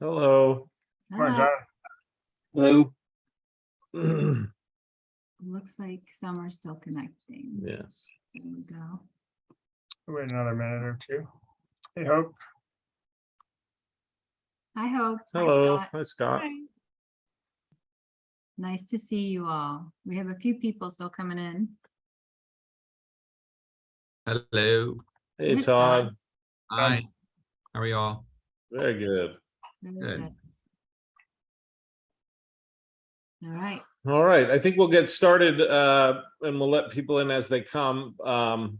Hello. Morning, John. Hello. Looks like some are still connecting. Yes. There we go. Wait another minute or two. Hey, Hope. Hi, Hope. Hello. Hi, Scott. Hi, Scott. Nice to see you all. We have a few people still coming in. Hello. Hey, Where's Todd. Todd? Hi. How are y'all? Very good. Very Good. good. All right. All right, I think we'll get started uh, and we'll let people in as they come. Um,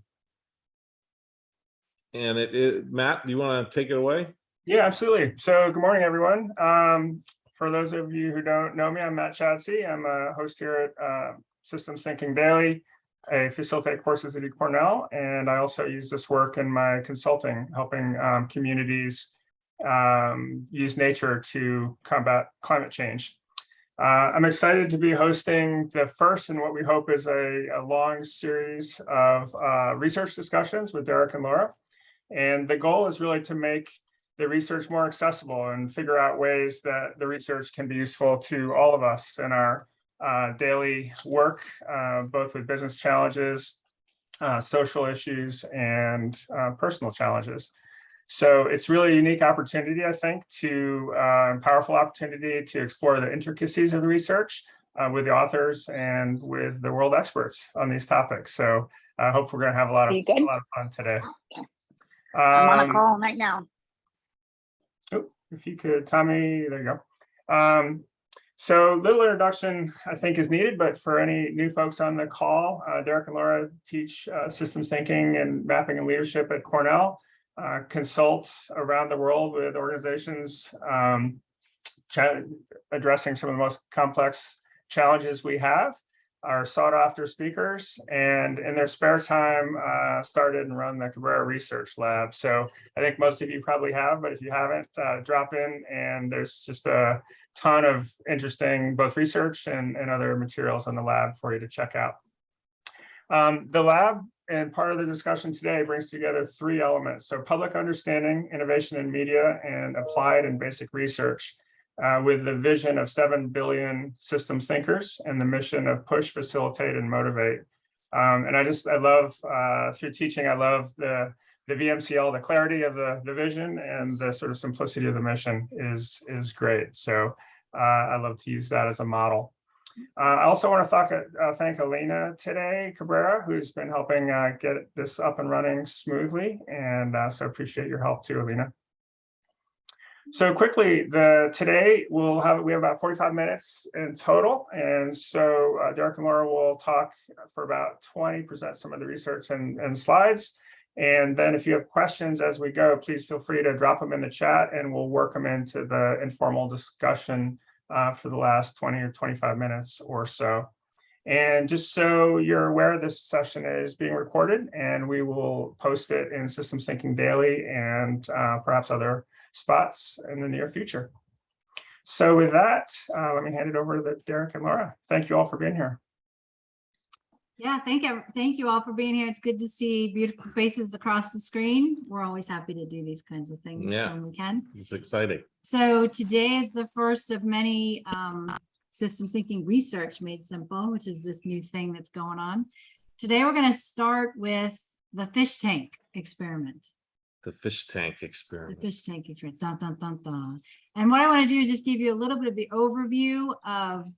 And it, it, Matt, do you want to take it away? Yeah, absolutely. So good morning, everyone. Um, for those of you who don't know me, I'm Matt Chadsey. I'm a host here at uh, Systems Thinking Daily. I facilitate courses at Cornell, and I also use this work in my consulting, helping um, communities um, use nature to combat climate change. Uh, I'm excited to be hosting the first and what we hope is a, a long series of uh, research discussions with Derek and Laura. And the goal is really to make the research more accessible and figure out ways that the research can be useful to all of us in our uh, daily work, uh, both with business challenges, uh, social issues, and uh, personal challenges. So it's really a unique opportunity, I think, to uh, powerful opportunity to explore the intricacies of the research uh, with the authors and with the world experts on these topics. So I hope we're going to have a lot of a lot of fun today. Okay. I'm on a Um, call right now. Oh, if you could, Tommy, there you go. Um, so little introduction, I think is needed, but for any new folks on the call, uh, Derek and Laura teach uh, systems thinking and mapping and leadership at Cornell, uh, consult around the world with organizations um, addressing some of the most complex challenges we have are sought after speakers and in their spare time uh, started and run the Cabrera Research Lab. So I think most of you probably have, but if you haven't, uh, drop in and there's just a ton of interesting both research and, and other materials on the lab for you to check out. Um, the lab and part of the discussion today brings together three elements. So public understanding, innovation in media, and applied and basic research uh, with the vision of 7 billion systems thinkers and the mission of push, facilitate, and motivate. Um, and I just, I love, uh, through teaching, I love the the VMCL, the clarity of the, the vision and the sort of simplicity of the mission is, is great. So uh, I love to use that as a model. Uh, I also want to thank, uh, thank Alina today, Cabrera, who's been helping uh, get this up and running smoothly. And uh, so appreciate your help too, Alina. So quickly, the today we'll have we have about 45 minutes in total. And so uh, Derek and Laura will talk for about 20 present some of the research and, and slides. And then if you have questions as we go, please feel free to drop them in the chat and we'll work them into the informal discussion uh, for the last 20 or 25 minutes or so. And just so you're aware, this session is being recorded and we will post it in System Thinking Daily and uh, perhaps other spots in the near future. So with that, uh, let me hand it over to Derek and Laura. Thank you all for being here. Yeah, thank you. Thank you all for being here. It's good to see beautiful faces across the screen. We're always happy to do these kinds of things Yeah. when we can. It's exciting. So today is the first of many um, systems thinking research made simple, which is this new thing that's going on. Today, we're going to start with the fish tank experiment. The fish tank experiment. The fish tank experiment. Dun, dun, dun, dun. And what I want to do is just give you a little bit of the overview of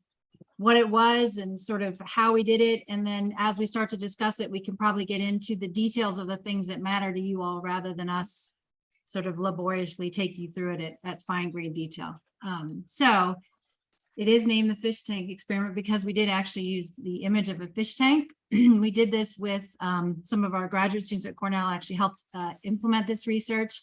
what it was and sort of how we did it. And then as we start to discuss it, we can probably get into the details of the things that matter to you all rather than us sort of laboriously take you through it at, at fine grain detail. Um, so it is named the fish tank experiment because we did actually use the image of a fish tank. we did this with um, some of our graduate students at Cornell actually helped uh, implement this research.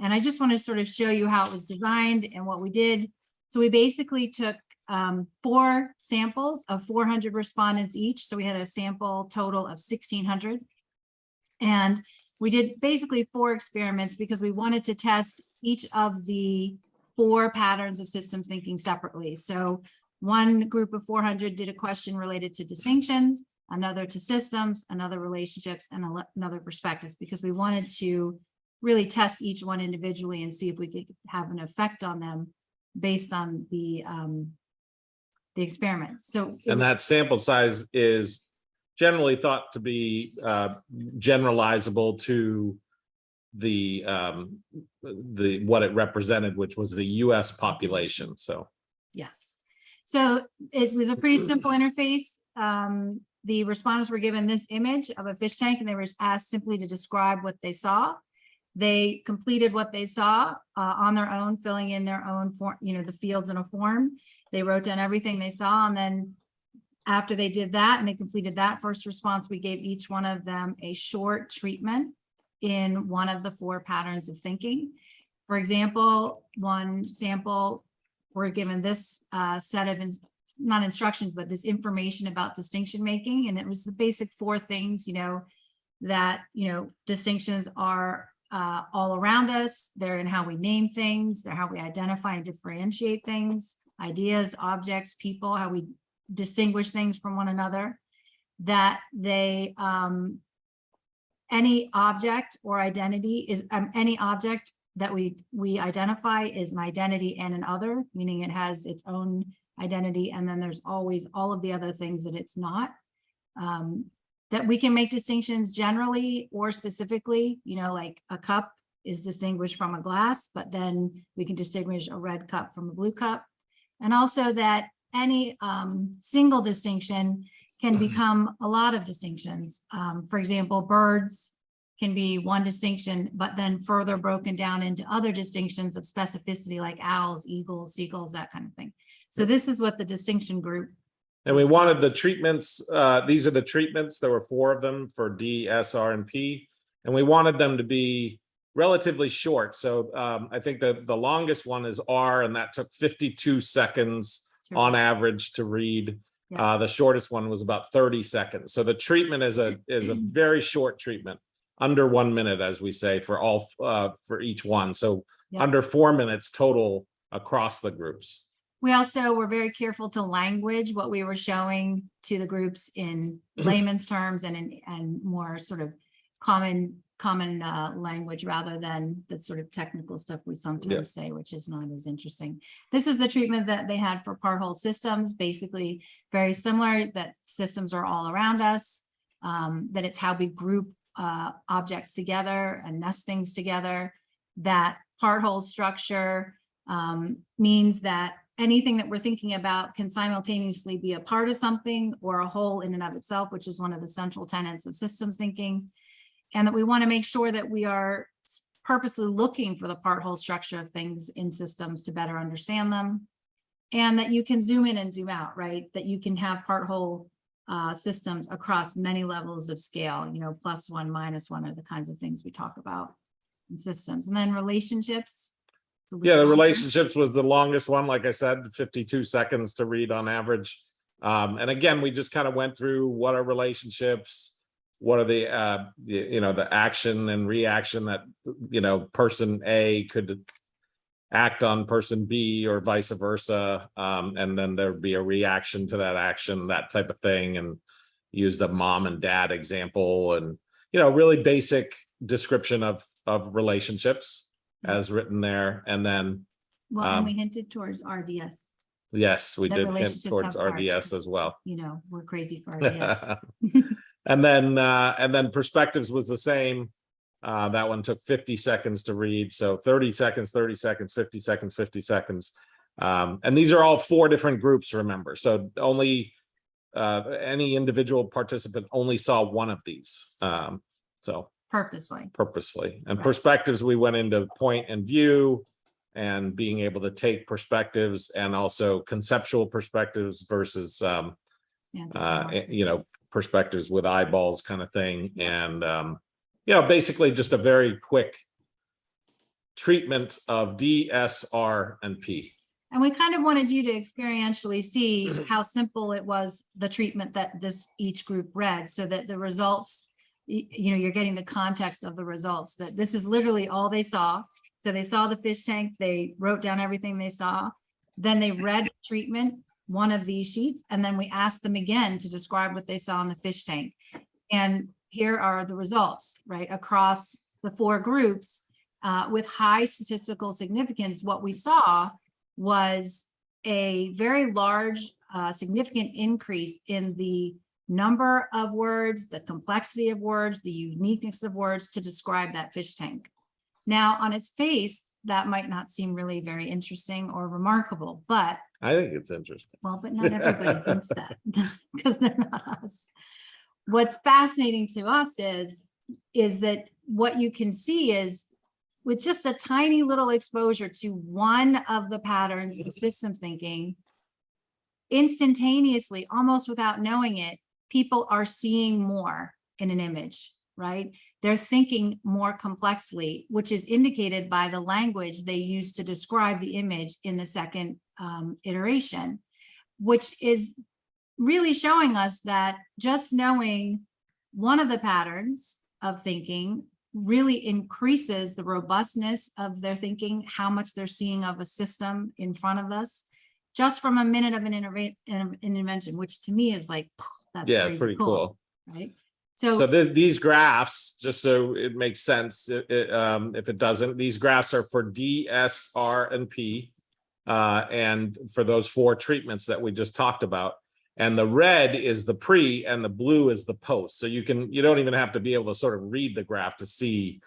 And I just want to sort of show you how it was designed and what we did. So we basically took um, four samples of 400 respondents each. So we had a sample total of 1600. And we did basically four experiments because we wanted to test each of the four patterns of systems thinking separately. So one group of 400 did a question related to distinctions, another to systems, another relationships, and another perspectives, because we wanted to really test each one individually and see if we could have an effect on them based on the, um, the experiments. So. And that sample size is generally thought to be uh, generalizable to the, um, the, what it represented, which was the US population. So, Yes. So it was a pretty simple interface. Um, the respondents were given this image of a fish tank and they were asked simply to describe what they saw. They completed what they saw uh, on their own, filling in their own form, you know, the fields in a form. They wrote down everything they saw and then after they did that and they completed that first response, we gave each one of them a short treatment in one of the four patterns of thinking. For example, one sample we're given this uh, set of, ins- not instructions, but this information about distinction making. And it was the basic four things, you know, that, you know, distinctions are uh, all around us. They're in how we name things, they're how we identify and differentiate things, ideas, objects, people, how we distinguish things from one another. That they, um, any object or identity is, um, any object that we, we identify is an identity and an other, meaning it has its own identity, and then there's always all of the other things that it's not. Um, that we can make distinctions generally or specifically, you know, like a cup is distinguished from a glass, but then we can distinguish a red cup from a blue cup. And also that any um, single distinction can Mhm. become a lot of distinctions. Um, for example, birds can be one distinction, but then further broken down into other distinctions of specificity like owls, eagles, seagulls, that kind of thing. So this is what the distinction group, and we wanted the treatments, uh, these are the treatments, there were four of them for D, S, R, and P. And we wanted them to be relatively short. So um, I think the, the longest one is R, and that took fifty-two seconds on average to read. Yeah. Uh, the shortest one was about thirty seconds. So the treatment is a, is a very short treatment. Under one minute, as we say, for all, uh, for each one. So Yeah. under four minutes total across the groups. We also were very careful to language what we were showing to the groups in layman's terms and in, and more sort of common, common uh, language rather than the sort of technical stuff we sometimes say, which is not as interesting. This is the treatment that they had for part whole systems, basically very similar, that systems are all around us. um, that it's how we group uh, objects together and nest things together. That part whole structure um, means that anything that we're thinking about can simultaneously be a part of something or a whole in and of itself, which is one of the central tenets of systems thinking. And that we want to make sure that we are purposely looking for the part whole structure of things in systems to better understand them. And that you can zoom in and zoom out, right? That you can have part whole uh, systems across many levels of scale, you know, plus one, minus one are the kinds of things we talk about in systems. And then relationships. Yeah, the relationships was the longest one, like I said, fifty-two seconds to read on average. Um, and again, we just kind of went through what are relationships? What are the, uh, the, you know, the action and reaction that, you know, person A could act on person B or vice versa. Um, and then there'd be a reaction to that action, that type of thing, and use the mom and dad example and, you know, really basic description of, of relationships as written there. And then, Well, and um, we hinted towards RDS, yes, we That did hint towards have parts, RDS as well. you know, we're crazy for RDS. And then, uh, and then perspectives was the same. Uh, that one took fifty seconds to read, so thirty seconds, thirty seconds, fifty seconds, fifty seconds. Um, and these are all four different groups, remember, so only uh, any individual participant only saw one of these. Um, so Purposely. purposefully. And Right. perspectives, we went into point and view and being able to take perspectives and also conceptual perspectives versus um, uh, eh, you know, perspectives with eyeballs kind of thing. And um, you know, basically just a very quick treatment of D, S, R, and P. And we kind of wanted you to experientially see how simple it was, the treatment that this, each group read, so that the results, you know, you're getting the context of the results, that this is literally all they saw. So they saw the fish tank, they wrote down everything they saw. Then they read treatment, one of these sheets, and then we asked them again to describe what they saw in the fish tank. And here are the results, right, across the four groups. uh, with high statistical significance, what we saw was a very large, uh, significant increase in the number of words, the complexity of words, the uniqueness of words to describe that fish tank. Now, on its face, that might not seem really very interesting or remarkable, but I think it's interesting. well, but not everybody thinks that because they're not us. What's fascinating to us is, is that what you can see is with just a tiny little exposure to one of the patterns of systems thinking, instantaneously, almost without knowing it, people are seeing more in an image, right? They're thinking more complexly, which is indicated by the language they use to describe the image in the second um, iteration, which is really showing us that just knowing one of the patterns of thinking really increases the robustness of their thinking, how much they're seeing of a system in front of us, just from a minute of an an intervention, which to me is like, that's Yeah, pretty cool. Right? So So, th- these graphs, just so it makes sense, i- i- um, if it doesn't, these graphs are for D, S, R, and P. Uh, and for those four treatments that we just talked about. And the red is the pre and the blue is the post. So you can, you don't even have to be able to sort of read the graph to see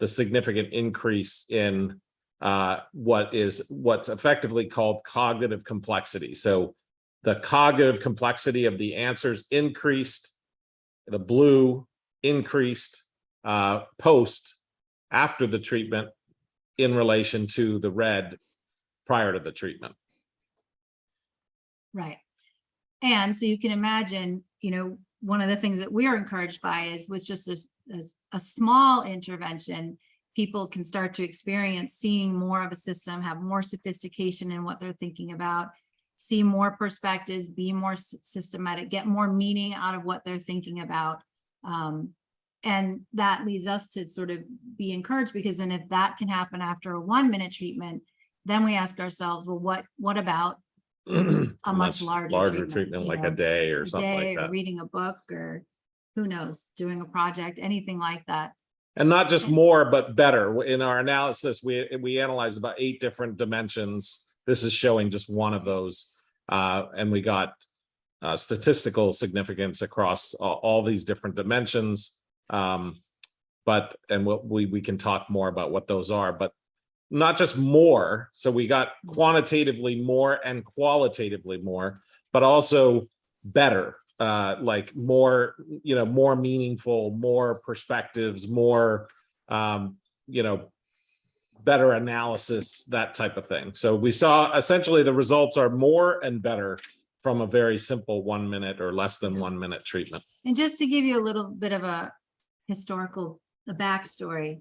the significant increase in uh, what is, what's effectively called cognitive complexity. So the cognitive complexity of the answers increased the blue increased uh, post after the treatment in relation to the red prior to the treatment. right. And so you can imagine, you know, one of the things that we are encouraged by is with just a small intervention, people can start to experience seeing more of a system, have more sophistication in what they're thinking about, see more perspectives, be more systematic, get more meaning out of what they're thinking about. Um, and that leads us to sort of be encouraged because then if that can happen after a one minute treatment, then we ask ourselves, well, what, what about A much larger Larger treatment, treatment, like know, a day or a something day like or that. reading a book or who knows, doing a project, anything like that. And not just more, but better. In our analysis, we, we analyzed about eight different dimensions. This is showing just one of those. Uh, and we got uh, statistical significance across all, all these different dimensions. Um, but, and we'll, we, we can talk more about what those are, but not just more. So we got quantitatively more and qualitatively more, but also better, uh, like more, you know, more meaningful, more perspectives, more, um, you know, better analysis, that type of thing. So we saw essentially the results are more and better from a very simple one minute or less than one minute treatment. And just to give you a little bit of a historical, a backstory.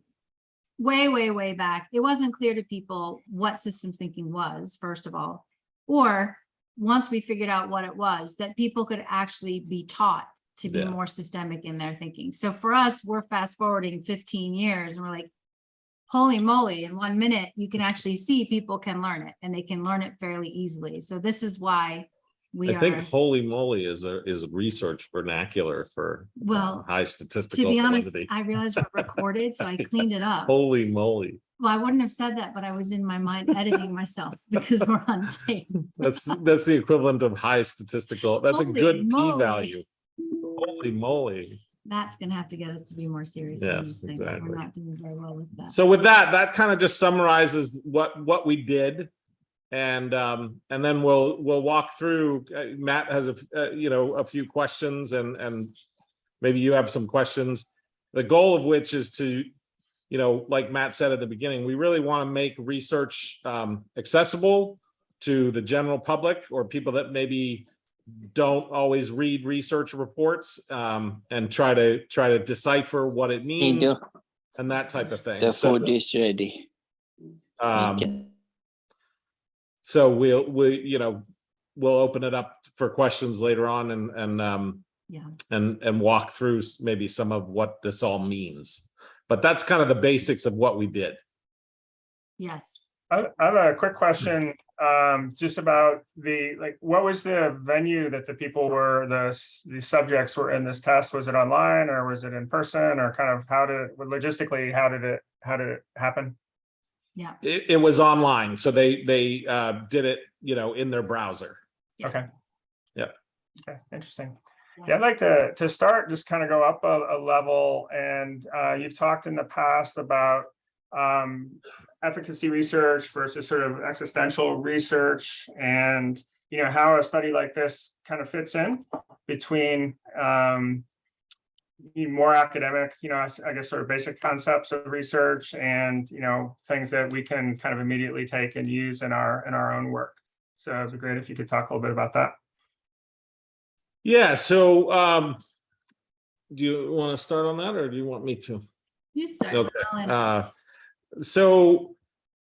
Way, way, way back, it wasn't clear to people what systems thinking was, first of all. Or once we figured out what it was, that people could actually be taught to be Yeah. more systemic in their thinking. So for us, we're fast forwarding fifteen years and we're like, holy moly, in one minute, you can actually see people can learn it and they can learn it fairly easily. So this is why we I think holy moly is a, is a research vernacular for uh, Well, high statistical. to be honest. I realized we're recorded, so I cleaned it up. Holy moly. Well, I wouldn't have said that, but I was in my mind editing myself because we're on tape. That's, that's the equivalent of high statistical. That's a good p-value. Holy moly. That's gonna have to get us to be more serious. on Yes, these things. exactly. We're not doing very well with that. So with that, that kind of just summarizes what, what we did. And, um, and then we'll, we'll walk through, uh, Matt has a uh, you know, a few questions and, and maybe you have some questions. The goal of which is to, you know, like Matt said at the beginning, we really want to make research, um, accessible to the general public or people that maybe don't always read research reports, um, and try to, try to decipher what it means Angel, and that type of thing. the So, food is ready. um, Okay. so we'll, we, you know, we'll open it up for questions later on and, and, um, Yeah, and, and walk through maybe some of what this all means. But that's kind of the basics of what we did. yes. I I have a quick question, um, just about the, like, what was the venue that the people were, the, the subjects were in this test? Was it online or was it in person or kind of how did, logistically, how did it how did it happen? Yeah. It, it was online, so they, they, uh, did it, you know, in their browser. Yeah. Okay. Yep. Okay, interesting. Yeah. Yeah, I'd like to, to start, just kind of go up a, a level and, uh, you've talked in the past about, um, efficacy research versus sort of existential research and, you know, how a study like this kind of fits in between, um, you more academic, you know, I guess sort of basic concepts of research and, you know, things that we can kind of immediately take and use in our, in our own work. So it'd be great if you could talk a little bit about that. Yeah, so, um, do you want to start on that or do you want me to? You start. Okay, Uh, so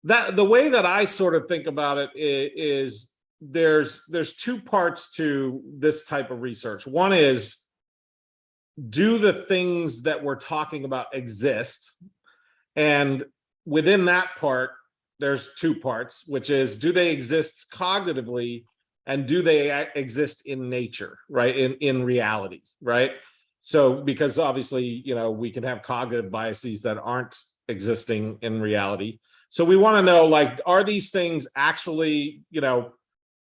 that, the way that I sort of think about it is, there's, there's two parts to this type of research. One is do the things that we're talking about exist? And within that part, there's two parts, which is do they exist cognitively and do they exist in nature, right? In, in reality, right? So because obviously, you know, we can have cognitive biases that aren't existing in reality. So we want to know like, are these things actually, you know,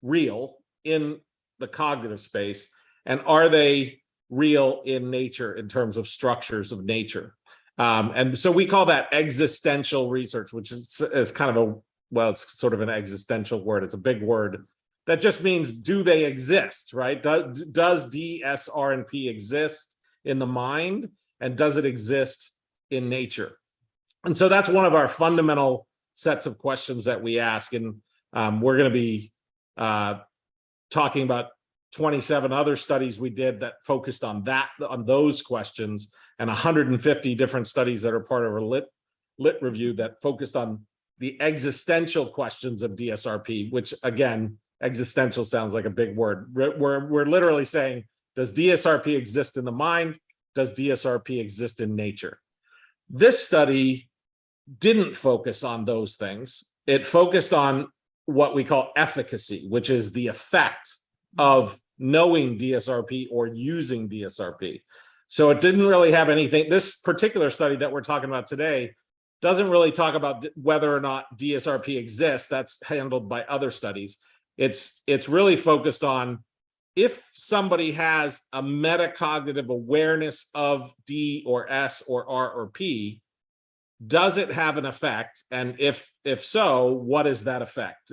real in the cognitive space? And are they real in nature in terms of structures of nature? Um, and so we call that existential research, which is, is kind of a, well, it's sort of an existential word. It's a big word. That just means, do they exist, right? Does, does DSRNP exist in the mind? And does it exist in nature? And so that's one of our fundamental sets of questions that we ask. And um, we're going to be uh, talking about 27 other studies we did that focused on that, on those questions, and 150 different studies that are part of a lit, lit review that focused on the existential questions of DSRP, which again, existential sounds like a big word. We're, we're, we're literally saying, does DSRP exist in the mind? Does DSRP exist in nature? This study didn't focus on those things. It focused on what we call efficacy, which is the effect of knowing DSRP or using DSRP. So it didn't really have anything, this particular study that we're talking about today doesn't really talk about whether or not DSRP exists. That's handled by other studies. It's, it's really focused on if somebody has a metacognitive awareness of D or S or R or P, does it have an effect? And if, if so, what is that effect?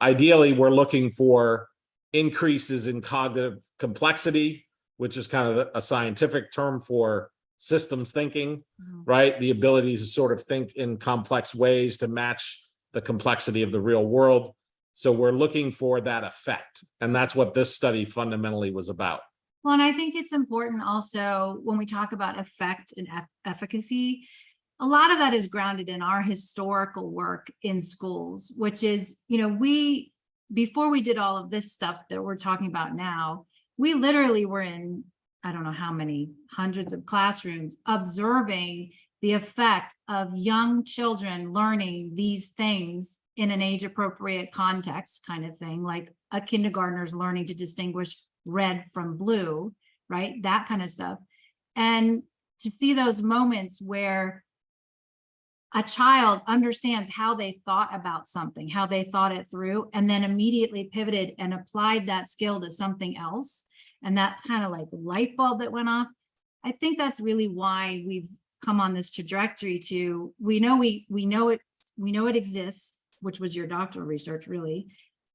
Ideally, we're looking for increases in cognitive complexity, which is kind of a scientific term for systems thinking, Mhm. right? The ability to sort of think in complex ways to match the complexity of the real world. So we're looking for that effect. And that's what this study fundamentally was about. Well, and I think it's important also when we talk about effect and eff- efficacy, a lot of that is grounded in our historical work in schools, which is, you know, we, before we did all of this stuff that we're talking about now, we literally were in, I don't know how many hundreds of classrooms observing the effect of young children learning these things in an age appropriate context kind of thing, like a kindergartner's learning to distinguish red from blue, right? That kind of stuff. And to see those moments where a child understands how they thought about something, how they thought it through, and then immediately pivoted and applied that skill to something else. And that kind of like light bulb that went off. I think that's really why we've come on this trajectory to, we know we, we know it, we know it exists, which was your doctoral research really.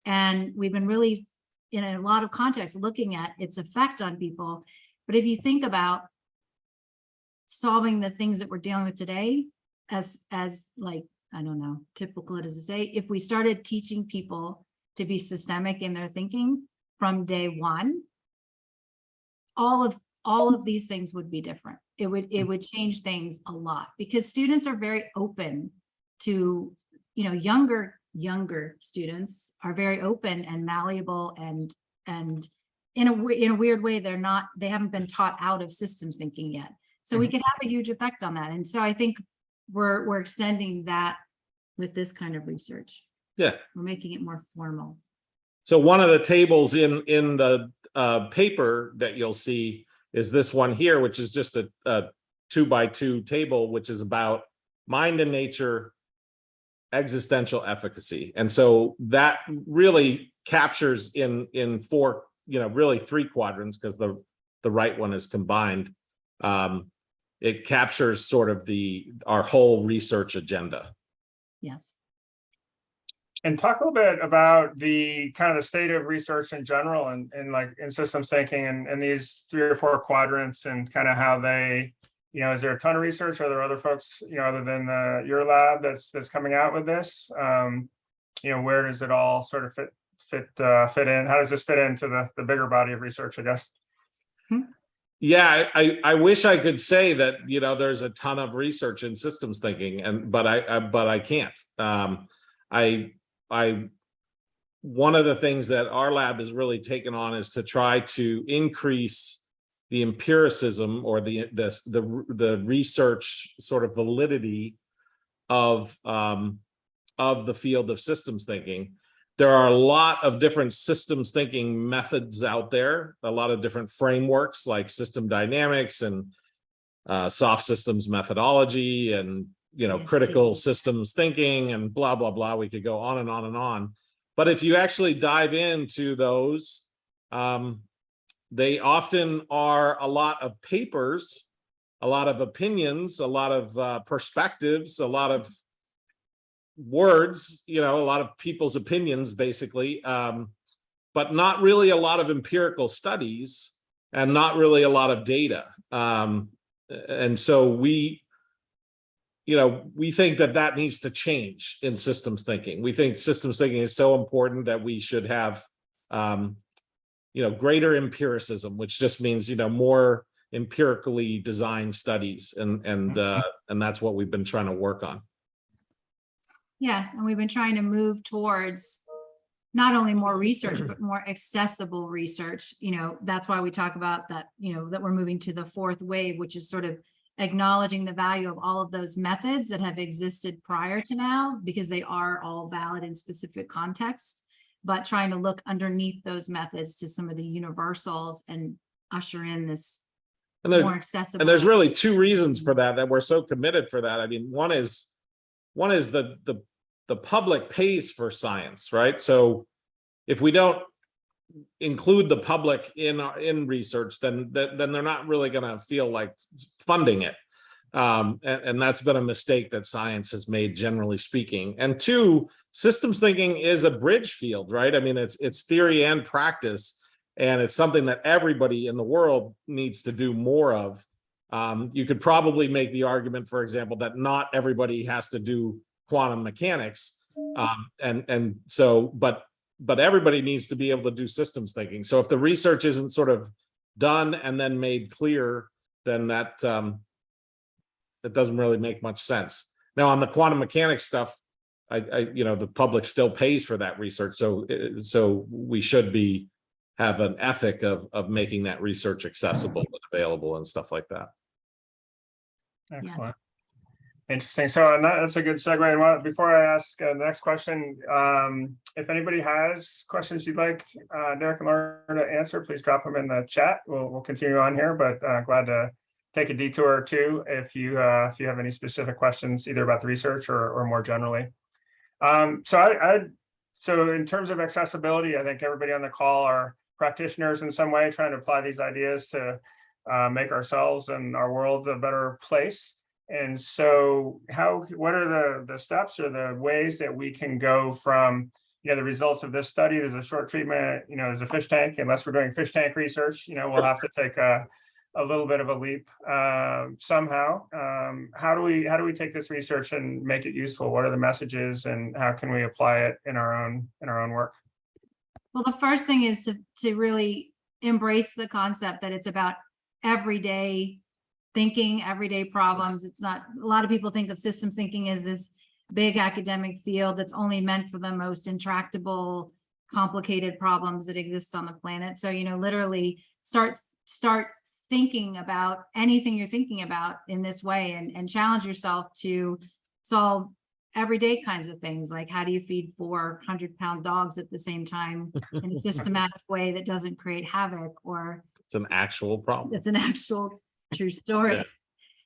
And we've been really, in a lot of contexts, looking at its effect on people. But if you think about solving the things that we're dealing with today, as, as like, I don't know, typical it is to say, if we started teaching people to be systemic in their thinking from day one, all of, all of these things would be different. It would, it would change things a lot because students are very open to, you know, younger, younger students are very open and malleable and, and in a, in a weird way, they're not, they haven't been taught out of systems thinking yet. So we mm-hmm. could have a huge effect on that. And so I think we're, we're extending that with this kind of research. Yeah. We're making it more formal. So one of the tables in, in the uh, paper that you'll see is this one here, which is just a, a two by two table, which is about mind and nature, existential efficacy. And so that really captures in, in four, you know, really three quadrants, because the, the right one is combined. Um, it captures sort of the, our whole research agenda. Yes. And talk a little bit about the kind of the state of research in general and, and like in systems thinking and, and these three or four quadrants and kind of how they, you know, is there a ton of research? Are there other folks, you know, other than uh, your lab that's, that's coming out with this? Um, you know, where does it all sort of fit, fit, uh, fit in? How does this fit into the, the bigger body of research, I guess? Yeah, I, I wish I could say that, you know, there's a ton of research in systems thinking and, but I, I, but I can't. Um, I, I, one of the things that our lab has really taken on is to try to increase the empiricism or the, the, the, the research sort of validity of, um, of the field of systems thinking. There are a lot of different systems thinking methods out there, a lot of different frameworks like system dynamics and uh, soft systems methodology and, you know, critical systems thinking and blah, blah, blah. We could go on and on and on. But if you actually dive into those, um, they often are a lot of papers, a lot of opinions, a lot of uh, perspectives, a lot of words, you know, a lot of people's opinions, basically, um, but not really a lot of empirical studies and not really a lot of data. Um, and so we, you know, we think that that needs to change in systems thinking. We think systems thinking is so important that we should have, um, you know, greater empiricism, which just means, you know, more empirically designed studies. And, and, uh, and that's what we've been trying to work on. Yeah, and we've been trying to move towards not only more research, but more accessible research. You know, that's why we talk about that, you know, that we're moving to the fourth wave, which is sort of acknowledging the value of all of those methods that have existed prior to now, because they are all valid in specific contexts, but trying to look underneath those methods to some of the universals and usher in this And there, more accessible. And there's really two reasons for that, that we're so committed for that. I mean, one is, one is the, the, the public pays for science, right? So if we don't include the public in, in research, then, then they're not really gonna feel like funding it. Um, and, and that's been a mistake that science has made, generally speaking. And two, systems thinking is a bridge field, right? I mean, it's, it's theory and practice. And it's something that everybody in the world needs to do more of. Um, you could probably make the argument, for example, that not everybody has to do quantum mechanics. Um, and, and so, but, but everybody needs to be able to do systems thinking. So if the research isn't sort of done and then made clear, then that, um, that doesn't really make much sense. Now, on the quantum mechanics stuff, I, I, you know, the public still pays for that research. So, uh, so we should be, have an ethic of, of making that research accessible and available and stuff like that. Excellent. Interesting. So that- that's a good segue. And what- before I ask uh, the next question, um, if anybody has questions you'd like uh, Derek and Laura to answer, please drop them in the chat. We'll, we'll continue on here, but uh, glad to take a detour or two if you, uh, if you have any specific questions, either about the research or, or more generally. Um, so I, I, so in terms of accessibility, I think everybody on the call are practitioners in some way, trying to apply these ideas to uh, make ourselves and our world a better place. And so how, what are the, the steps or the ways that we can go from, you know, the results of this study, there's a short treatment, you know, there's a fish tank, unless we're doing fish tank research, you know, we'll have to take a, a little bit of a leap um, somehow. Um, how do we, how do we take this research and make it useful? What are the messages and how can we apply it in our own, in our own work? Well, the first thing is to, to really embrace the concept that it's about everyday thinking, everyday problems. It's not, a lot of people think of systems thinking as this big academic field that's only meant for the most intractable, complicated problems that exist on the planet. So, you know, literally start, start thinking about anything you're thinking about in this way and, and challenge yourself to solve everyday kinds of things, like how do you feed four hundred pound dogs at the same time in a systematic way that doesn't create havoc or some actual problem. it's an actual true story. Yeah.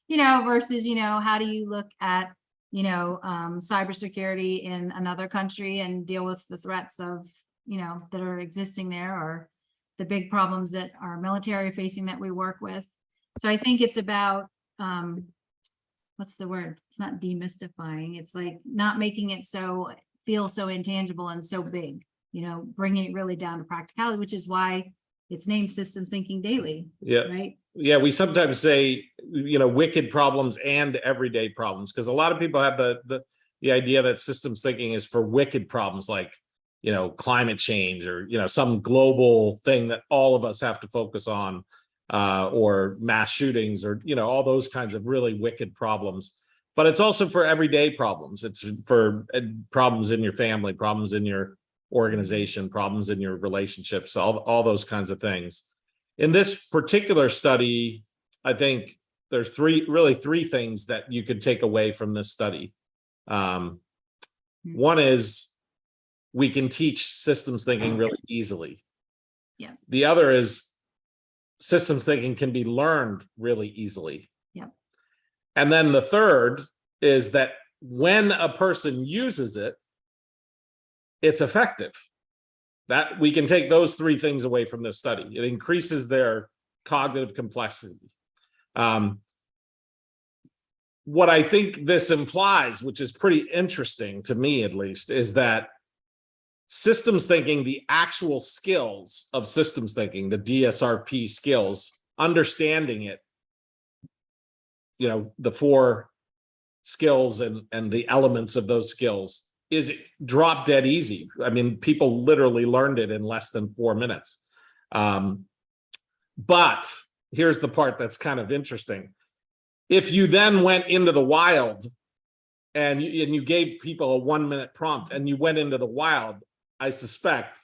You know, versus, you know, how do you look at you know, um, cybersecurity in another country and deal with the threats of, you know, that are existing there or the big problems that our military are facing that we work with. So I think it's about, um, what's the word? It's not demystifying. It's like not making it so, feel so intangible and so big, you know, bringing it really down to practicality, which is why it's named Systems Thinking Daily, Yeah, right? yeah, we sometimes say, you know, wicked problems and everyday problems, because a lot of people have the, the, the idea that systems thinking is for wicked problems like, you know, climate change or, you know, some global thing that all of us have to focus on, uh, or mass shootings or, you know, all those kinds of really wicked problems. But it's also for everyday problems. It's for uh, problems in your family, problems in your organization, problems in your relationships, all, all those kinds of things. In this particular study, I think there's three, really three things that you could take away from this study. Um, Hmm. one is we can teach systems thinking really easily. Yeah. The other is systems thinking can be learned really easily. Yep. And then the third is that when a person uses it, it's effective. That we can take those three things away from this study. It increases their cognitive complexity. Um, what I think this implies, which is pretty interesting to me at least, is that systems thinking, the actual skills of systems thinking, the DSRP skills, understanding it, you know, the four skills and, and the elements of those skills is drop dead easy. I mean, people literally learned it in less than four minutes. Um, but here's the part that's kind of interesting. If you then went into the wild and you, and you gave people a one minute prompt and you went into the wild, I suspect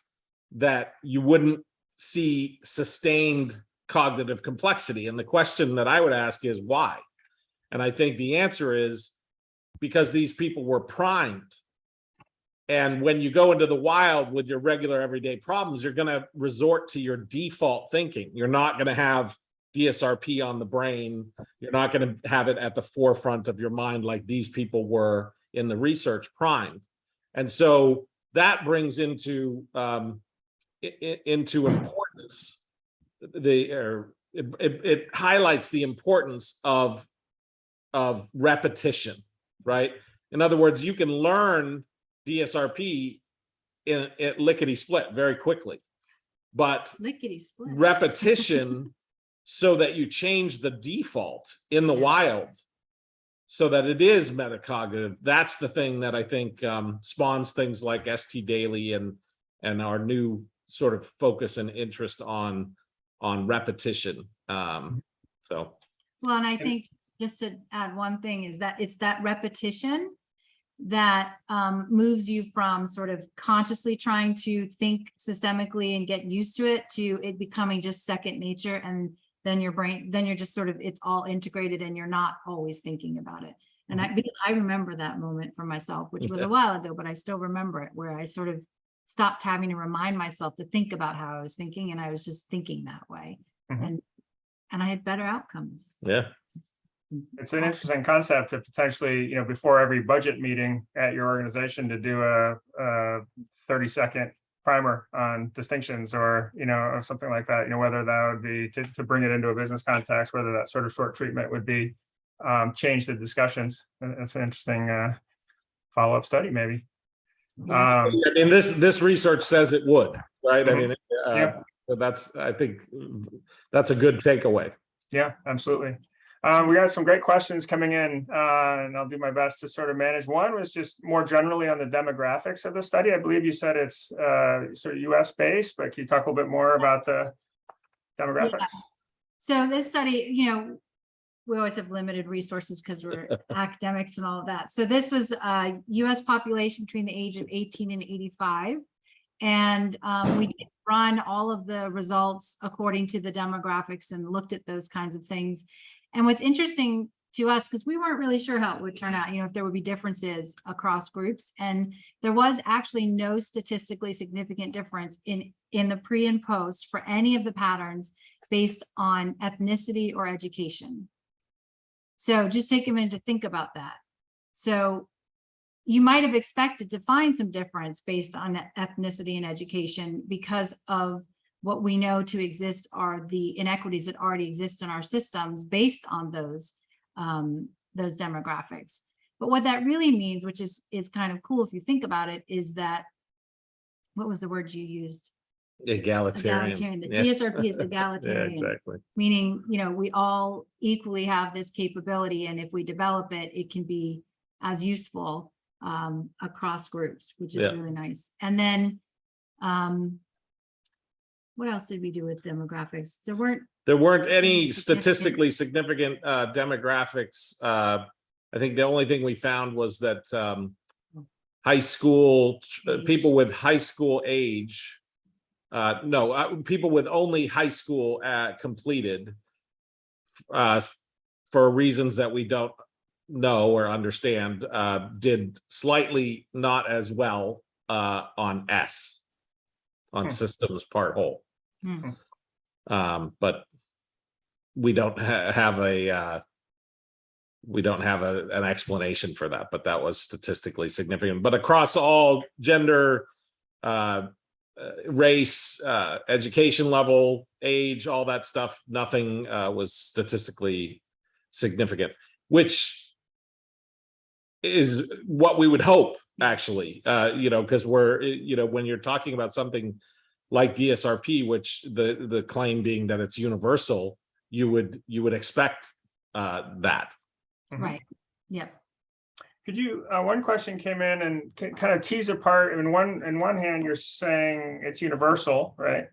that you wouldn't see sustained cognitive complexity. And the question that I would ask is why? And I think the answer is because these people were primed. And when you go into the wild with your regular everyday problems, you're going to resort to your default thinking. You're not going to have DSRP on the brain. You're not going to have it at the forefront of your mind like these people were in the research primed. And so that brings into um, into importance the or it, it, it highlights the importance of of repetition, right? In other words, you can learn DSRP in, in lickety split very quickly, but repetition so that you change the default in the Yeah. wild so that it is metacognitive. That's the thing that I think um, spawns things like ST Daily and and our new sort of focus and interest on on repetition. Um, so Well, and I think just to add one thing is that it's that repetition that um, moves you from sort of consciously trying to think systemically and get used to it to it becoming just second nature and then your brain, then you're just sort of, it's all integrated and you're not always thinking about it. And I, because I remember that moment for myself, which was a while ago, but I still remember it where I sort of stopped having to remind myself to think about how I was thinking and I was just thinking that way. Mhm. And, and I had better outcomes. yeah, It's an interesting concept to potentially, you know, before every budget meeting at your organization to do a, a thirty second primer on distinctions or, you know, or something like that, you know, whether that would be to, to bring it into a business context, whether that sort of short treatment would be um, change the discussions. That's an interesting uh, follow-up study, maybe. Yeah. Um, I mean, this this research says it would, right? I Mhm. mean, uh, so that's I think that's a good takeaway. Yeah, absolutely. Um, we got some great questions coming in, uh, and I'll do my best to sort of manage. One was just more generally on the demographics of the study. I believe you said it's, uh, sort of US based, but can you talk a little bit more about the demographics? So this study, you know, we always have limited resources because we're academics and all of that. So this was a US population between the age of 18 and 85. And um, we did run all of the results according to the demographics and looked at those kinds of things. And what's interesting to us, because we weren't really sure how it would turn out, you know, if there would be differences across groups. And there was actually no statistically significant difference in, in the pre and post for any of the patterns based on ethnicity or education. So just take a minute to think about that. So you might have expected to find some difference based on ethnicity and education because of what we know to exist are the inequities that already exist in our systems based on those um, those demographics. But what that really means, which is is kind of cool if you think about it, is that what was the word you used? Egalitarian. Egalitarian. The Yeah. DSRP is egalitarian. Yeah, exactly. meaning, you know, we all equally have this capability and if we develop it, it can be as useful um, across groups, which is Yeah. really nice. And then um, what else did we do with demographics? There weren't, There weren't any statistically significant uh demographics. Uh, I think the only thing we found was that um. High school, uh, people with high school age. Uh, no, uh, people with only high school uh completed. Uh, for reasons that we don't know or understand, uh, did slightly not as well uh on S. On Hmm. systems part whole. Hmm, Um, but we don't ha- have a, uh, we don't have a, an explanation for that, but that was statistically significant, but across all gender, uh, uh, race, uh, education level, age, all that stuff, nothing, uh, was statistically significant, which is what we would hope, actually, uh, you know, because we're, you know, when you're talking about something like DSRP, which the, the claim being that it's universal, you would, you would expect uh, that. Mhm. right, yep. Could you, uh, one question came in and kind of tease apart, in one, in one hand, you're saying it's universal, right?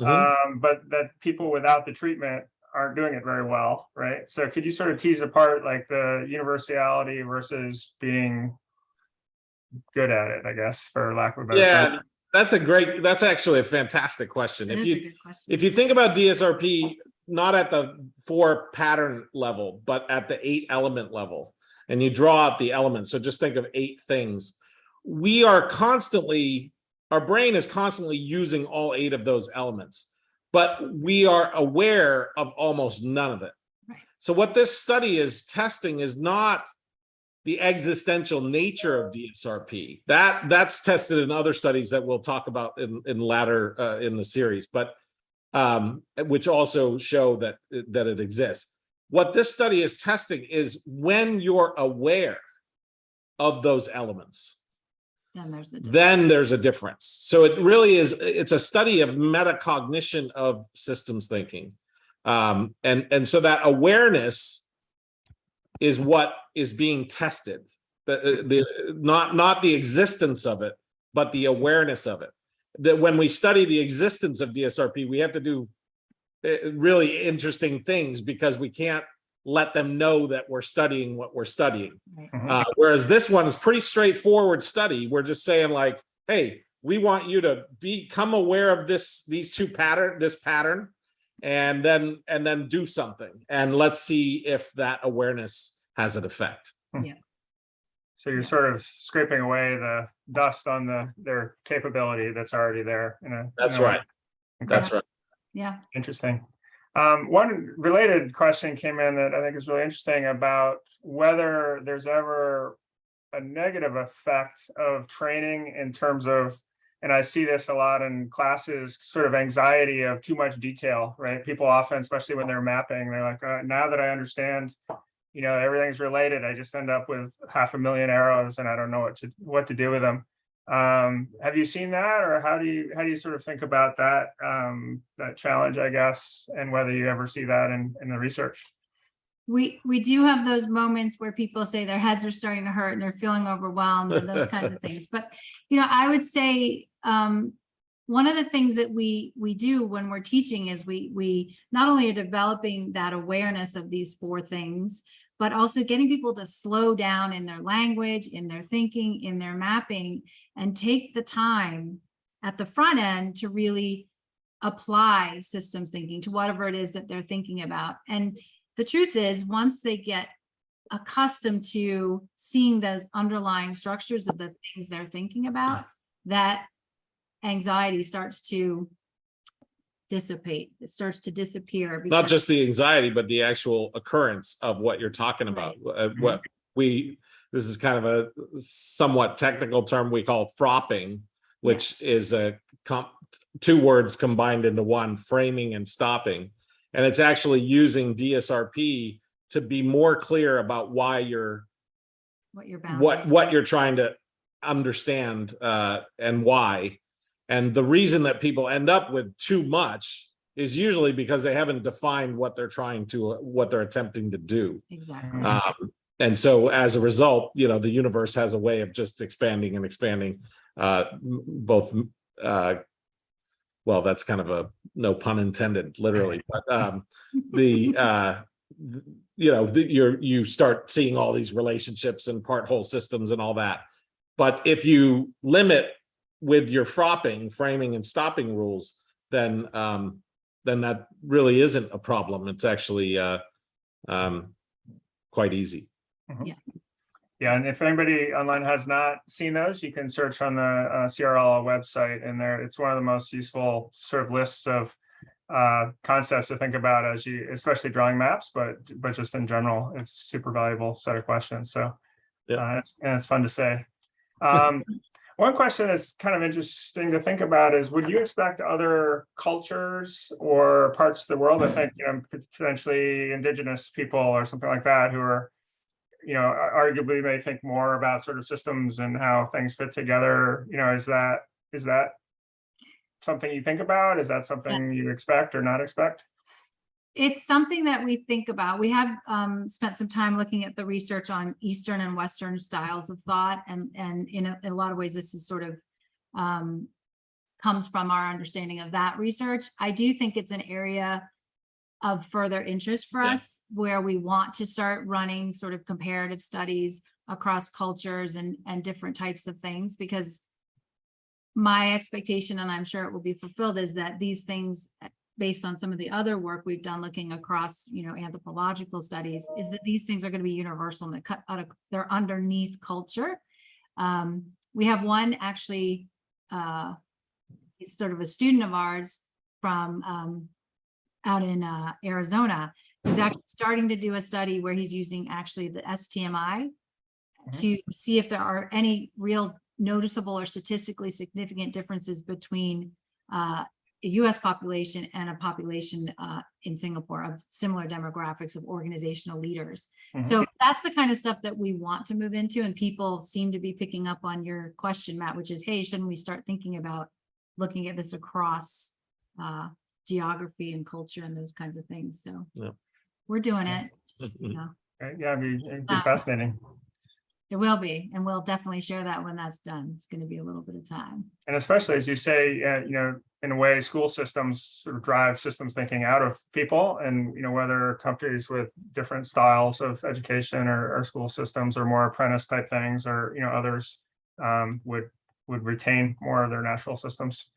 Mhm. Um, but that people without the treatment aren't doing it very well, right? So could you sort of tease apart like the universality versus being good at it, I guess, for lack of a better Yeah, term? That's a great, that's actually a fantastic question. That If you, question. if you think about DSRP, not at the four pattern level, but at the eight element level, and you draw out the elements, so just think of eight things. We are constantly, our brain is constantly using all eight of those elements, but we are aware of almost none of it. Right. So what this study is testing is not the existential nature of DSRP. That that's tested in other studies that we'll talk about in in latter uh, in the series, but um, which also show that that it exists. What this study is testing is when you're aware of those elements, Then there's a. difference. then there's a difference. So it really is, it's a study of metacognition of systems thinking. Um, and, and so that awareness is what is being tested. The, the, not, not the existence of it, but the awareness of it. That when we study the existence of DSRP, we have to do uh, really interesting things because we can't let them know that we're studying what we're studying. Right. Mhm. Uh, whereas this one is pretty straightforward study. We're just saying like, hey, we want you to become aware of this, these two pattern, this pattern. And then, and then do something. And let's see if that awareness has an effect. Yeah so you're sort of scraping away the dust on the, their capability that's already there in a. That's right. Okay. That's right. Yeah, Interesting. Um, one related question came in that I think is really interesting about whether there's ever a negative effect of training in terms of, and I see this a lot in classes, sort of anxiety of too much detail, right? People often, especially when they're mapping, they're like, uh, now that I understand, you know, everything's related, I just end up with half a million arrows and I don't know what to, what to do with them. Um, have you seen that or how do you, how do you sort of think about that, um, that challenge, I guess, and whether you ever see that in, in the research? We, we do have those moments where people say their heads are starting to hurt and they're feeling overwhelmed and those kinds of things. But, you know, I would say, um, one of the things that we, we do when we're teaching is we, we not only are developing that awareness of these four things, but also getting people to slow down in their language, in their thinking, in their mapping, and take the time at the front end to really apply systems thinking to whatever it is that they're thinking about. And the truth is, once they get accustomed to seeing those underlying structures of the things they're thinking about, that anxiety starts to dissipate, it starts to disappear. Not just the anxiety, but the actual occurrence of what you're talking about. Uh, What we, this is kind of a somewhat technical term we call fropping, which is a comp, two words combined into one, framing and stopping. And it's actually using DSRP to be more clear about why you're What you're bound. what what you're trying to understand uh and why and the reason that people end up with too much is usually because they haven't defined what they're trying to what they're attempting to do Exactly. um and so as a result you know the universe has a way of just expanding and expanding uh both uh well that's kind of a no pun intended literally but um the uh you know the, you're you start seeing all these relationships and part whole systems and all that. But if you limit with your fropping framing and stopping rules then um then that really isn't a problem. It's actually uh um quite easy. Yeah, and if anybody online has not seen those, you can search on the uh, CRL website and there, it's one of the most useful sort of lists of uh, concepts to think about as you, especially drawing maps, but, but just in general, it's super valuable set of questions. So Yeah. uh, it's, and it's fun to say. Um, One question that's kind of interesting to think about is, would you expect other cultures or parts of the world, I think, you know, potentially indigenous people or something like that, who are you know, arguably may think more about sort of systems and how things fit together, you know, is that, is that something you think about? Is that something you expect or not expect? It's something that we think about. We have um spent some time looking at the research on Eastern and Western styles of thought and and in a, in a lot of ways, this is sort of um comes from our understanding of that research. I do think it's an area of further interest for Yeah. us where we want to start running sort of comparative studies across cultures and and different types of things because my expectation, and I'm sure it will be fulfilled, is that these things based on some of the other work we've done looking across, you know, anthropological studies, is that these things are going to be universal and they cut out of, they're underneath culture. Um, we have one actually, uh, he's sort of a student of ours from, um, out in, uh, Arizona, who's actually starting to do a study where he's using actually the STMI to see if there are any real noticeable or statistically significant differences between, uh, a US population and a population uh, in Singapore of similar demographics of organizational leaders. Mhm. So that's the kind of stuff that we want to move into and people seem to be picking up on your question, Matt, which is, hey, shouldn't we start thinking about looking at this across uh, geography and culture and those kinds of things. So Yeah. we're doing it, just, you Mhm. know, Yeah, it'd be, it'd be Uh, fascinating. it will be, and we'll definitely share that when that's done. It's going to be a little bit of time. And especially as you say, uh, you know, in a way, school systems sort of drive systems thinking out of people and, you know, whether countries with different styles of education or, or school systems or more apprentice type things or, you know, others um, would, would retain more of their natural systems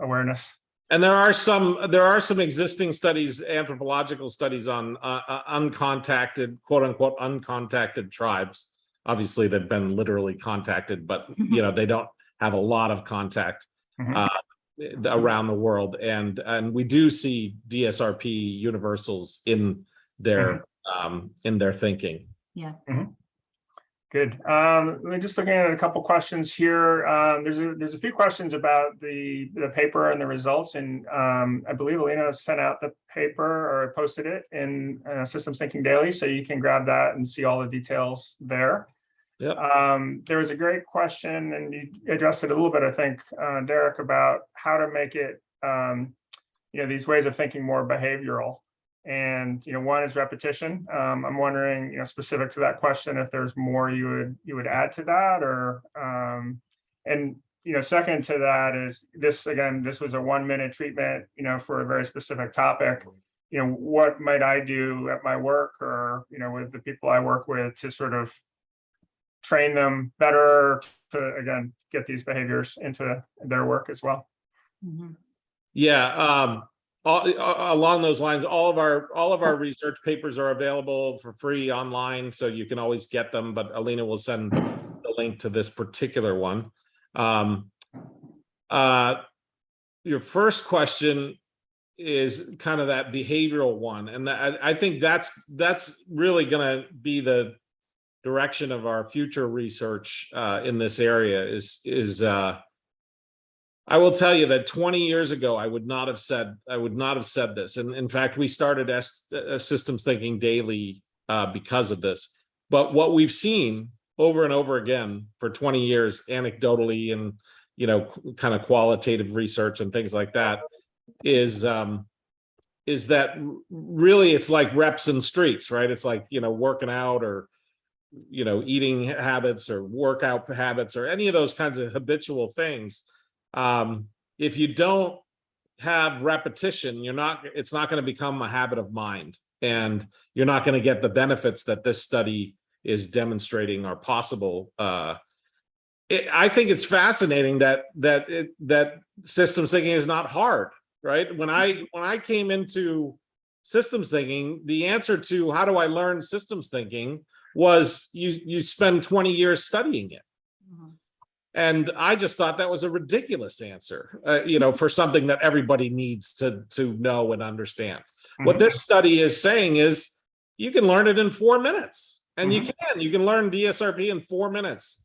awareness. And there are some, there are some existing studies, anthropological studies on uh, uh, uncontacted, quote unquote, uncontacted tribes. Obviously, they've been literally contacted, but you know, they don't have a lot of contact Mhm. uh, around the world. And, and we do see DSRP universals in their, um, in their thinking. Good. Um, let me just looking at a couple questions here. Um, there's a, there's a few questions about the, the paper and the results and, um, I believe Alina sent out the paper or posted it in, uh, Systems Thinking Daily, so you can grab that and see all the details there. Yep. Um, there was a great question and you addressed it a little bit, I think, uh, Derek, about how to make it, um, you know, these ways of thinking more behavioral. And, you know, one is repetition. Um, I'm wondering, you know, specific to that question, if there's more you would, you would add to that or, um, and, you know, second to that is this, again, this was a one minute treatment, you know, for a very specific topic. You know, what might I do at my work or, you know, with the people I work with to sort of train them better to, again, get these behaviors into their work as well. Mhm. Yeah, um, all, along those lines, all of our, all of our research papers are available for free online, so you can always get them, but Alina will send the link to this particular one. Um, uh, your first question is kind of that behavioral one, and I, I think that's, that's really gonna be the, direction of our future research uh, in this area is is uh, I will tell you that 20 years ago, I would not have said I would not have said this. And in fact, we started uh, systems thinking daily uh, because of this. But what we've seen over and over again for 20 years, anecdotally and you know, kind of qualitative research and things like that, is um, is that really it's like reps in streets, right? It's like you know, working out or you know, eating habits or workout habits or any of those kinds of habitual things um, if you don't have repetition, you're not, it's not going to become a habit of mind. And you're not going to get the benefits that this study is demonstrating are possible. Uh, it, I think it's fascinating that that it, that systems thinking is not hard, right? When I when I came into systems thinking, the answer to how do I learn systems thinking was you you spend 20 years studying it. And I just thought that was a ridiculous answer, uh, you know, for something that everybody needs to to know and understand. What Mhm. this study is saying is you can learn it in four minutes, and you can you can learn DSRP in four minutes.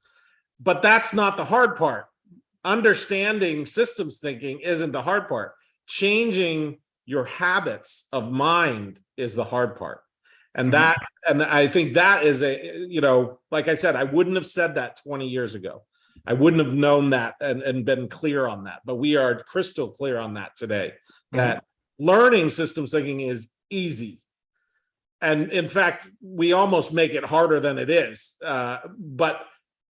But that's not the hard part. Understanding systems thinking isn't the hard part. Changing your habits of mind is the hard part. And Mhm. that, and I think that is a, you know, like I said, I wouldn't have said that 20 years ago. I wouldn't have known that and, and been clear on that, but we are crystal clear on that today. Mhm. That learning systems thinking is easy. And in fact, we almost make it harder than it is, uh, but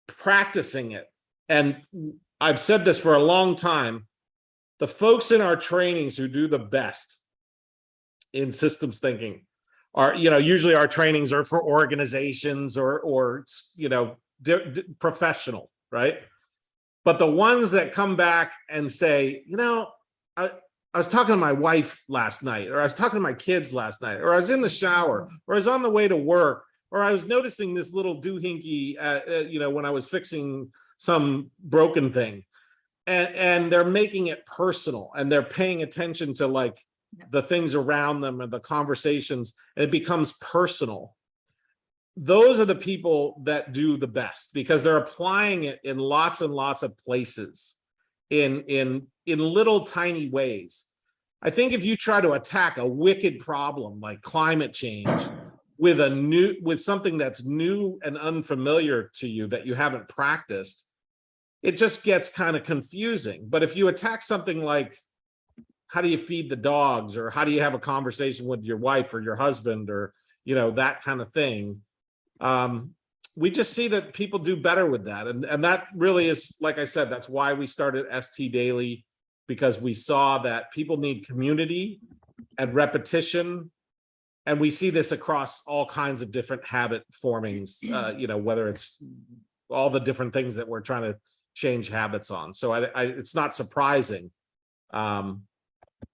practicing it. And I've said this for a long time. The folks in our trainings who do the best in systems thinking are, you know, usually our trainings are for organizations or, or, you know, professional, right? But the ones that come back and say, you know, I, I was talking to my wife last night, or I was talking to my kids last night, or I was in the shower, or I was on the way to work, or I was noticing this little doohickey, uh, uh, you know, when I was fixing some broken thing. And, and they're making it personal and they're paying attention to like the things around them and the conversations, and it becomes personal. Those are the people that do the best because they're applying it in lots and lots of places in in in little tiny ways. I think if you try to attack a wicked problem like climate change with a new with something that's new and unfamiliar to you that you haven't practiced, it just gets kind of confusing. But if you attack something like how do you feed the dogs or how do you have a conversation with your wife or your husband or you know that kind of thing um we just see that people do better with that. And and that really is like i said that's why we started st daily because we saw that people need community and repetition. And we see this across all kinds of different habit formings uh you know whether it's all the different things that we're trying to change habits on. So i, I it's not surprising um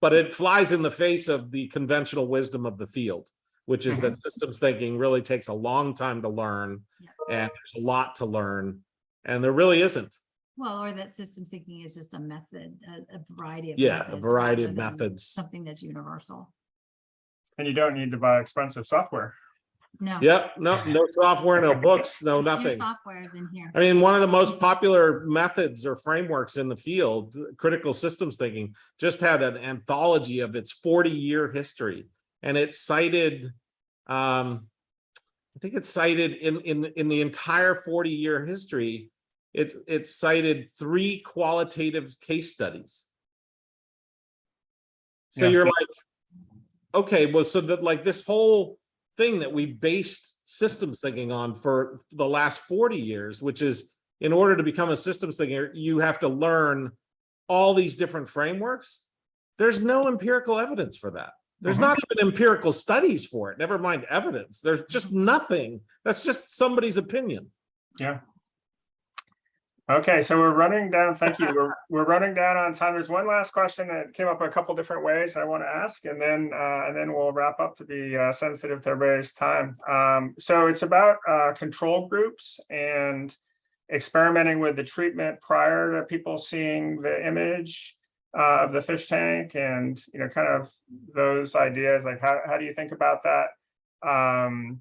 but it flies in the face of the conventional wisdom of the field which is that mm-hmm. systems thinking really takes a long time to learn Yeah. and there's a lot to learn and there really isn't Well, or that systems thinking is just a method, a, a variety of. yeah a variety of methods Something that's universal. And you don't need to buy expensive software. No. yep no no software no books no Your nothing Software is in here. I mean, one of the most popular methods or frameworks in the field, critical systems thinking, just had an anthology of its 40 year history. And it cited, um, I think it's cited in, in, in the entire 40 year history, it's, it cited three qualitative case studies. So Yeah. you're like, okay, well, so that like this whole thing that we based systems thinking on for the last 40 years, which is in order to become a systems thinker, you have to learn all these different frameworks. There's no empirical evidence for that. There's Mhm. not even empirical studies for it, never mind evidence. There's just nothing. That's just somebody's opinion. Yeah. Okay, so we're running down, thank you. We're, we're running down on time. There's one last question that came up a couple different ways I want to ask, and then, uh, and then we'll wrap up to be uh, sensitive to everybody's time. Um, so it's about uh, control groups and experimenting with the treatment prior to people seeing the image uh, of the fish tank and, you know, kind of those ideas, like how, how do you think about that? Um,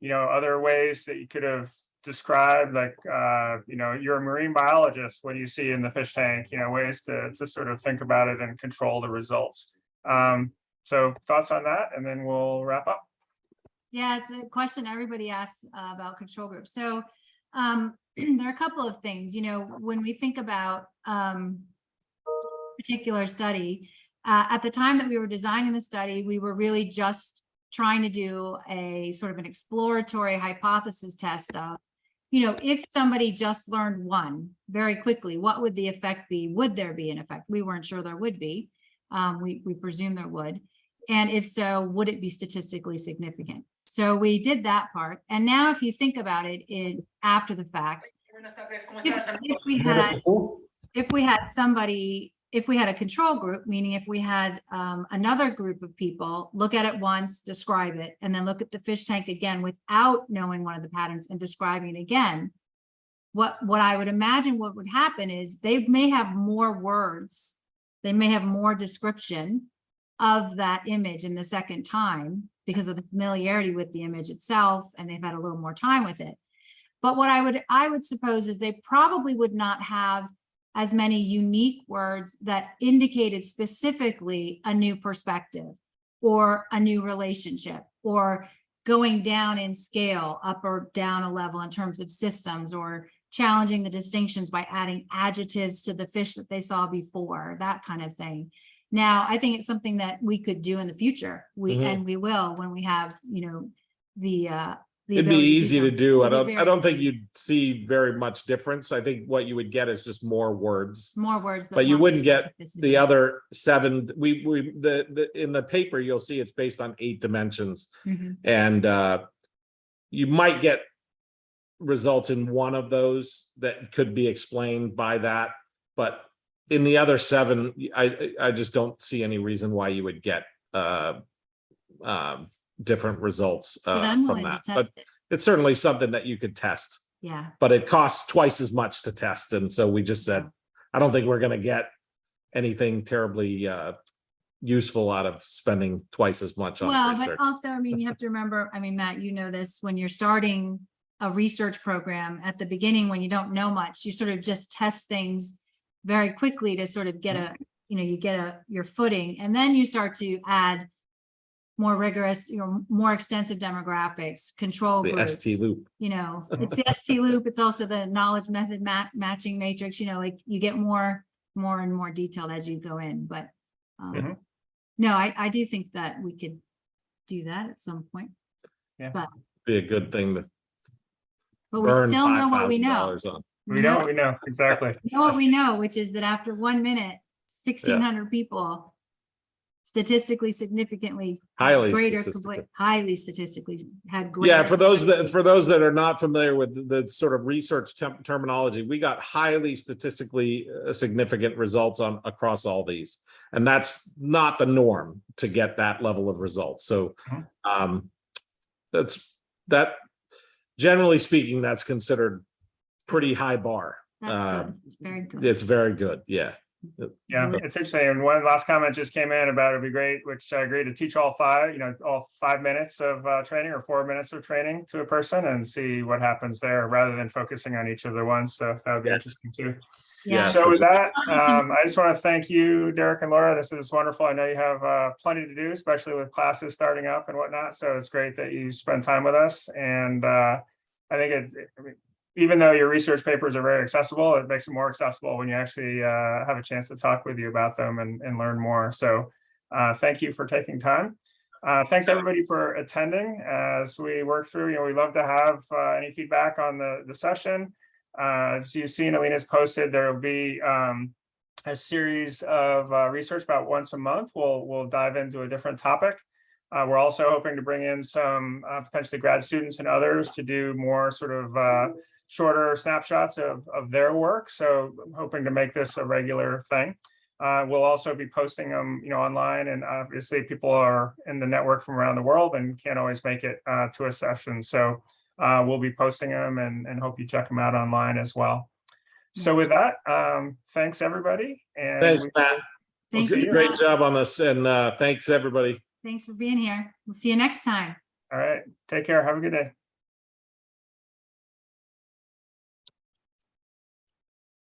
you know, other ways that you could have described, like, uh, you know, you're a marine biologist, what do you see in the fish tank? You know, ways to, to sort of think about it and control the results. Um, so thoughts on that, and then we'll wrap up. Yeah, it's a question everybody asks uh, about control groups. So um, there are a couple of things, you know, when we think about um, particular study, uh, at the time that we were designing the study, we were really just trying to do a sort of an exploratory hypothesis test of, you know, if somebody just learned one very quickly, what would the effect be? Would there be an effect? We weren't sure there would be. Um, we, we presume there would. And if so, would it be statistically significant? So we did that part. And now if you think about it in after the fact, if, if we had, if we had somebody, if we had a control group, meaning if we had um, another group of people look at it once, describe it, and then look at the fish tank again without knowing one of the patterns and describing it again. What, what I would imagine what would happen is they may have more words. They may have more description of that image in the second time because of the familiarity with the image itself and they've had a little more time with it. But what I would I would suppose is they probably would not have as many unique words that indicated specifically a new perspective or a new relationship or going down in scale up or down a level in terms of systems or challenging the distinctions by adding adjectives to the fish that they saw before, that kind of thing. Now, I think it's something that we could do in the future. We, Mhm. and we will when we have, you know, the, uh, the It'd be easy to do. I don't, I don't think you'd see very much difference. I think what you would get is just more words. More words. But you more wouldn't get. The other seven, we, we, the, the, in the paper, you'll see it's based on eight dimensions. Mhm. And uh, you might get results in one of those that could be explained by that. But in the other seven, I, I just don't see any reason why you would get uh, um, different results But uh, I'm from to that. But it. it's certainly something that you could test, Yeah, but it costs twice as much to test. And so we just said, I don't think we're gonna get anything terribly uh, useful out of spending twice as much on well, but research. also, I mean, you have to remember, I mean, Matt, you know this, when you're starting a research program at the beginning, when you don't know much, you sort of just test things very quickly to sort of get a, you know, you get a, your footing, and then you start to add more rigorous, you know, more extensive demographics, control The groups. ST loop. you know, it's the ST loop, it's also the knowledge method ma- matching matrix, you know, like you get more, more and more detailed as you go in, but um, Mhm. no, I, I do think that we could do that at some point, Yeah, but Be a good thing to but we still know what we know. on. We know, what we know, exactly. we Know what we know, which is that after one minute, sixteen hundred people statistically significantly Highly greater statistically. highly statistically had Yeah, for those that, for those that are not familiar with the sort of research terminology, we got highly statistically uh, significant results on across all these. And that's not the norm to get that level of results. So Mhm. um, that's, that, generally speaking, that's considered pretty high bar. That's um, good, it's very good. It's very good, yeah. Yeah, Really- it's interesting. And one last comment just came in about it'd be great, which I agree to teach all five, you know, all five minutes of uh, training or four minutes of training to a person and see what happens there rather than focusing on each of the ones. So that would be Yeah. interesting too. Yeah, So with that, um, I just want to thank you, Derek and Laura. This is wonderful. I know you have uh, plenty to do, especially with classes starting up and whatnot. So it's great that you spend time with us. And uh, I think it's, I mean, even though your research papers are very accessible, it makes it more accessible when you actually uh, have a chance to talk with you about them and, and learn more. So uh, thank you for taking time. Uh, thanks everybody for attending as we work through, you know, we love to have uh, any feedback on the, the session. Uh, as you've seen, Alina's posted, there will be um, a series of uh, research about once a month. We'll, we'll dive into a different topic. Uh, we're also hoping to bring in some uh, potentially grad students and others to do more sort of uh, shorter snapshots of, of their work. So I'm hoping to make this a regular thing. Uh, we'll also be posting them, you know, online and obviously people are in the network from around the world and can't always make it uh, to a session. So uh, we'll be posting them and, and hope you check them out online as well. So with that, um, thanks, everybody. And Thanks, we- Matt. Thank you. Great Matt. job on this and uh, thanks, everybody. Thanks for being here. We'll see you next time. All right, take care. Have a good day.